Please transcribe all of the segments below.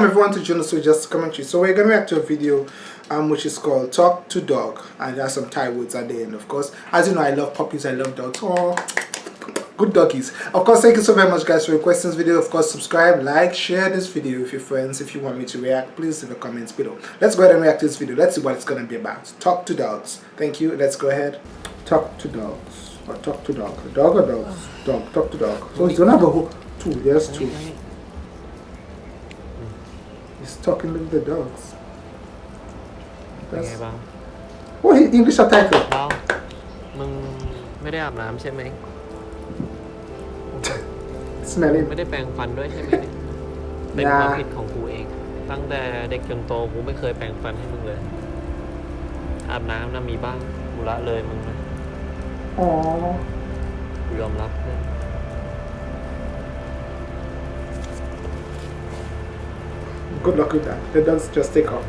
welcome everyone to Juno So Just Commentary. So we're going react to a video um, which is called Talk to Dog and there's some Thai words at the end of course. As you know I love puppies, I love dogs. Oh, good doggies. Of course thank you so very much guys for requesting this video. Of course subscribe, like, share this video with your friends. If you want me to react please leave a comment below. Let's go ahead and react to this video. Let's see what it's going to be about. Talk to dogs. Thank you. Let's go ahead. Talk to dogs. Or talk to dog. Dog or dogs? Dog. Talk to dog. So going to have a whole two. Yes, two. He's talking with the dogs. เป็นไงบ้าง Oh, he- English subtitle. เบ้ามึงไม่ได้อาบน้ำใช่ไหม Smelling. ไม่ได้แปรงฟันด้วยใช่ไหมเนี่ยเป็นอย่าความผิดของกูเอง ตั้งแต่เด็กจนโตกูไม่เคยแปรงฟันให้มึงเลย อาบน้ำนะมีบ้างกูละเลยมึงนะ Aww. กูยอมรับเพื่อ Good luck with that. The dogs just take off.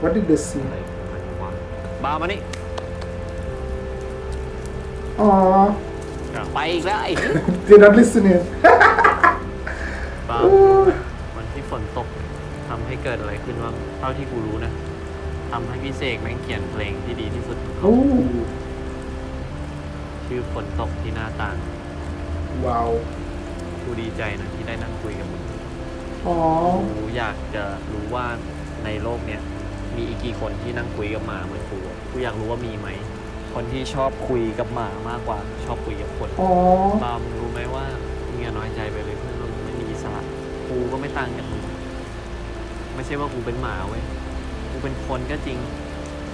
What did they see? อะไรมันวะบ้ามานี่ Aww. ไปอีกแล้วไอ้ They're not listening. บ้า Oh. วันที่ฝนตกทำให้เกิดอะไรขึ้นบ้างเท่าที่กูรู้นะทำให้พี่เสกแม่งเขียนเพลงที่ดีที่สุด Oh. ชื่อฝนตกที่หน้าต่าง Wow. กูดีใจนะที่ได้นั่งคุยกับมึง Aww. กูอยากจะรู้ว่าในโลกเนี้ยมีอีกกี่คนที่นั่งคุยกับหมาเหมือนกูอะกูอยากรู้ว่ามีไหม คนที่ชอบคุยกับหมามากกว่าชอบคุยกับคน Aww. บามึงรู้ไหมว่ามึงอย่าน้อยใจไปเลยเพื่อนว่ามึงไม่มีอิสระกูก็ไม่ต่างจากมึงไม่ใช่ว่ากูเป็นหมาเว้ยกูเป็นคนก็จริง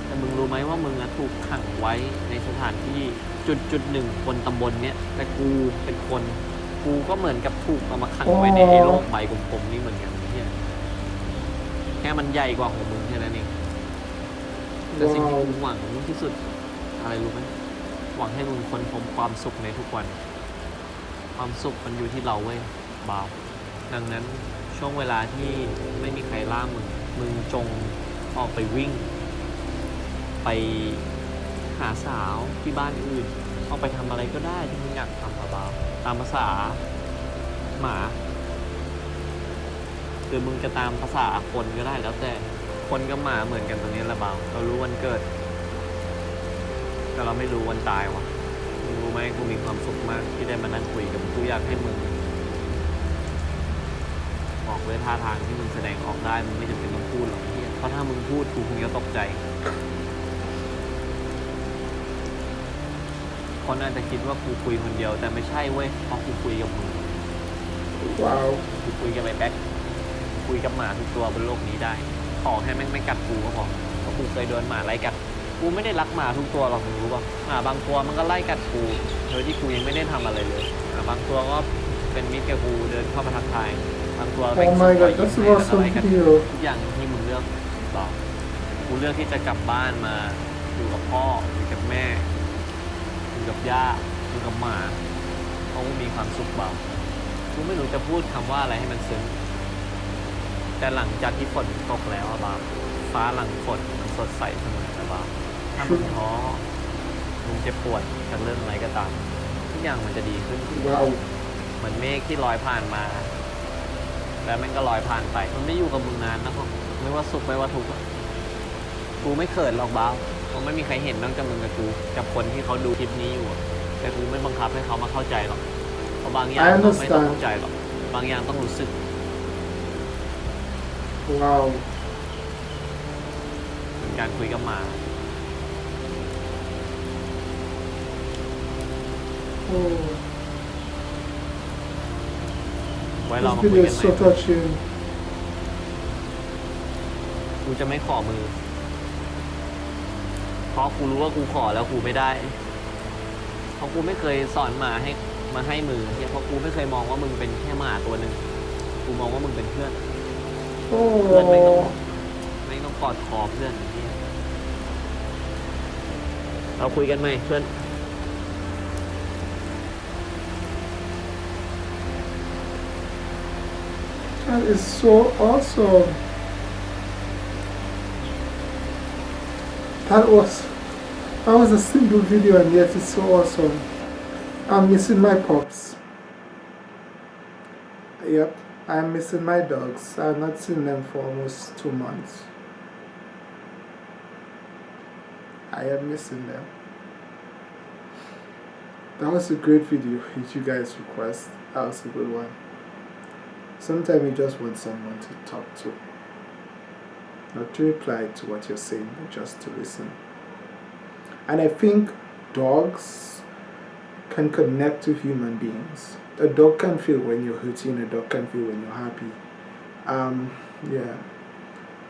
แต่มึงรู้ไหมว่ามึงอะถูกขังไว้ในสถานที่จุดจุดหนึ่งบนตำบลเนี้ยแต่กูเป็นคน กูก็เหมือนกับถูกเอามาขังไว้ในไอ้โลกใบกลมๆนี่เหมือนกันเนี่ยแค่มันใหญ่กว่าของมึงแค่นั้นเองแต่สิ่งที่กูหวังที่สุด อะไรรู้ไหมหวังให้มึงคนพบความสุขในทุกวัน ความสุขมันอยู่ที่เราเว้ยบ่าวดังนั้นช่วงเวลาที่ไม่มีใครล่ามึง มึงจงออกไปวิ่ง ไปหาสาวที่บ้านอื่น ออกไปทำอะไรก็ได้ที่มึงอยากทำเบาๆตามภาษาหมาหรือมึงจะตามภาษาคนก็ได้แล้วแต่คนกับหมาเหมือนกันตรงนี้ละเบาเรารู้วันเกิด แต่เราไม่รู้วันตายวะมึงรู้ไหมกูมีความสุขมากที่ได้มานั่งคุยกับมึงกูอยากให้มึงบอกด้วยท่าทางที่มึงแสดงออกได้มึงไม่จำเป็นต้องพูดหรอกเพราะถ้ามึงพูดกูคงจะตกใจ คนอาจจะคิดว่ากูคุยคนเดียว แต่ไม่ใช่เว้ยเพราะกูคุยกับมึง Wow. กูคุยกับไอ้แบ็คคุยกับหมาทุกตัวบนโลกนี้ได้ ขอให้แม่งไม่กัดกูก็พอเพราะกูเคยโดนหมาไล่กัด กูไม่ได้รักหมาทุกตัวหรอกมึงรู้ป่ะหมาบางตัวมันก็ไล่กัดกู โดยที่กูยังไม่ได้ทำอะไรเลยหมาบางตัวก็เป็นมิตรกับกูเดินเข้ามาทักทาย บางตัวเป็น Oh my รอย god, ยิ้ม that's ให้แล้วก็ awesome ไล่กัด video. ทุกอย่างที่มึงเลือกบอกกูเลือกที่จะกลับบ้านมาอยู่กับพ่ออยู่กับแม่ ยู่กับย่าอยู่กับหมาเพราะกูมีความสุขเบากูไม่รู้จะพูดคำว่าอะไรให้มันซึ้ง แต่หลังจากที่ฝนตกแล้วอะบาฟ้าหลังฝนมันสดใสเสมอนะบาถ้ามึงท้อมึงเจ็บปวดจากเรื่องอะไรก็ตามทุกอย่างมันจะดีขึ้นเหมือนเมฆที่ลอยผ่านมา แล้วม่งก็ลอยผ่านไป มันไม่อยู่กับมึงนานนะครับไม่ว่าสุขไม่ว่าทุกข์กูไม่เขินหรอกบ้า วเพราะไม่มีใครเห็นนอกจากมึงกับกูกับคนที่เขาดูคลิปนี้อยู่อะแต่กูไม่บังคับให้เขามาเข้าใจหรอกเพราะบางอย่าง I เราไม่ต้อง understand. เข้าใจหรอกบางอย่างต้องรู้สึก Wow. เหมือนการคุยกับหมา Oh. ไว้เรา This มาคุย video กัน is ให so ม่ touching. กูจะไม่ขอมือ เพราะกูรู้ว่ากูขอแล้วกูไม่ได้ เพราะกูไม่เคยสอนหมาให้มาให้มือเนี่ยเพราะกูไม่เคยมองว่ามึงเป็นแค่หมาตัวหนึ่งกูมองว่ามึงเป็นเพื่อนเพื่อนไม่ต้องไม่ต้องกอดคอเพื่อนอย่างนี้เราคุยกันไหมเพื่อน That is so awesome. That was that was a simple video and yet it's so awesome. I'm missing my pops. Yep. I'm missing my dogs. I've not seen them for almost two months. I am missing them. That was a great video which you guys request. That was a good one. Sometimes you just want someone to talk to. Not to reply to what you're saying, but just to listen. And I think dogs can connect to human beings. A dog can feel when you're hurting, a dog can feel when you're happy. Um, yeah.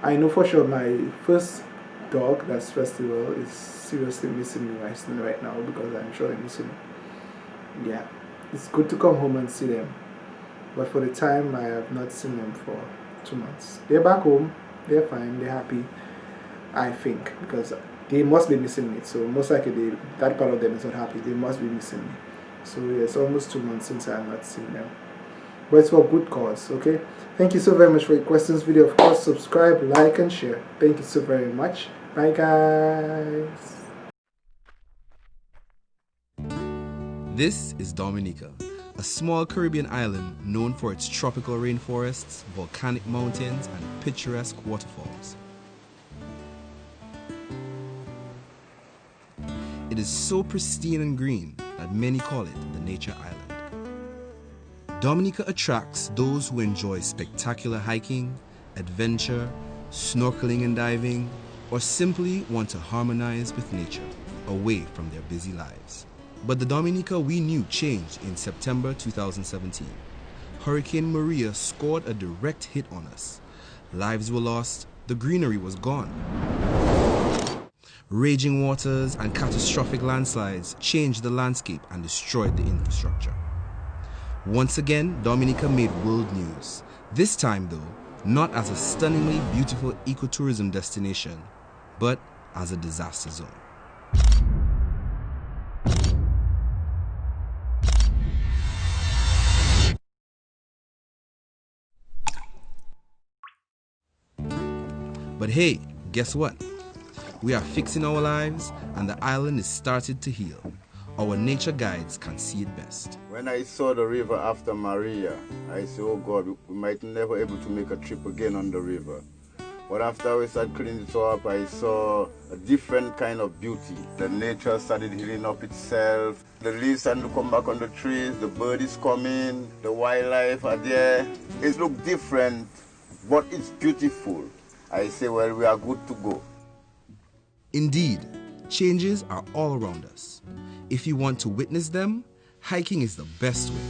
I know for sure my first dog, that's Festival, is seriously missing me right now because I'm sure I'm missing Yeah. It's good to come home and see them. But for the time, I have not seen them for two months. They're back home. They're fine. They're happy. I think because they must be missing me. So most likely they, that part of them is not happy. They must be missing me. So yeah, it's almost two months since I have not seen them. But it's for good cause, okay? Thank you so very much for your questions video. Of course, subscribe, like, and share. Thank you so very much. Bye, guys. This is Dominica, a small Caribbean island known for its tropical rainforests, volcanic mountains, and picturesque waterfalls. It is so pristine and green that many call it the Nature Island. Dominica attracts those who enjoy spectacular hiking, adventure, snorkeling and diving, or simply want to harmonize with nature away from their busy lives. But the Dominica we knew changed in September 2017. Hurricane Maria scored a direct hit on us. Lives were lost, the greenery was gone. Raging waters and catastrophic landslides changed the landscape and destroyed the infrastructure. Once again, Dominica made world news. This time though, not as a stunningly beautiful ecotourism destination, but as a disaster zone. But hey, guess what? We are fixing our lives and the island is started to heal. Our nature guides can see it best. When I saw the river after Maria, I said, oh God, we might never able to make a trip again on the river. But after we started cleaning it up, I saw a different kind of beauty. The nature started healing up itself. The leaves started to come back on the trees. The bird is coming. The wildlife are there. It looks different, but it's beautiful. I say, well, we are good to go. Indeed, changes are all around us. If you want to witness them, hiking is the best way.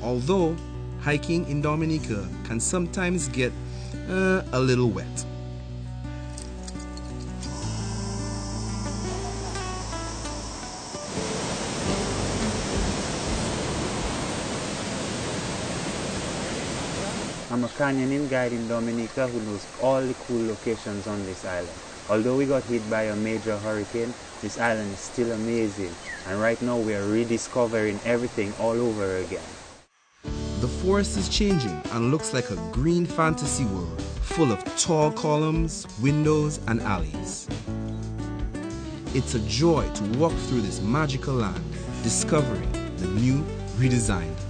Although, hiking in Dominica can sometimes get uh, a little wet. I'm a canyoning guide in Dominica who knows all the cool locations on this island. Although we got hit by a major hurricane, this island is still amazing and right now we are rediscovering everything all over again. The forest is changing and looks like a green fantasy world full of tall columns, windows and alleys. It's a joy to walk through this magical land, discovering the new redesigned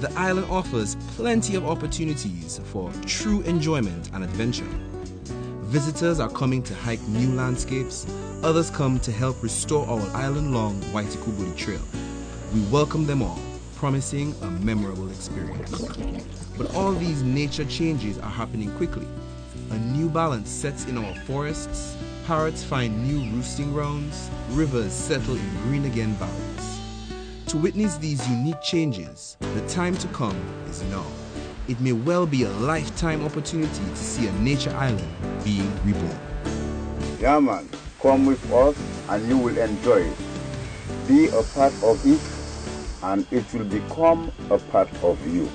the island offers plenty of opportunities for true enjoyment and adventure. Visitors are coming to hike new landscapes, others come to help restore our island-long Waitukubuli Trail. We welcome them all, promising a memorable experience. But all these nature changes are happening quickly. A new balance sets in our forests, parrots find new roosting grounds, rivers settle in green again valleys. To witness these unique changes, the time to come is now. It may well be a lifetime opportunity to see a nature island being reborn. Yeah man, come with us and you will enjoy it. Be a part of it and it will become a part of you.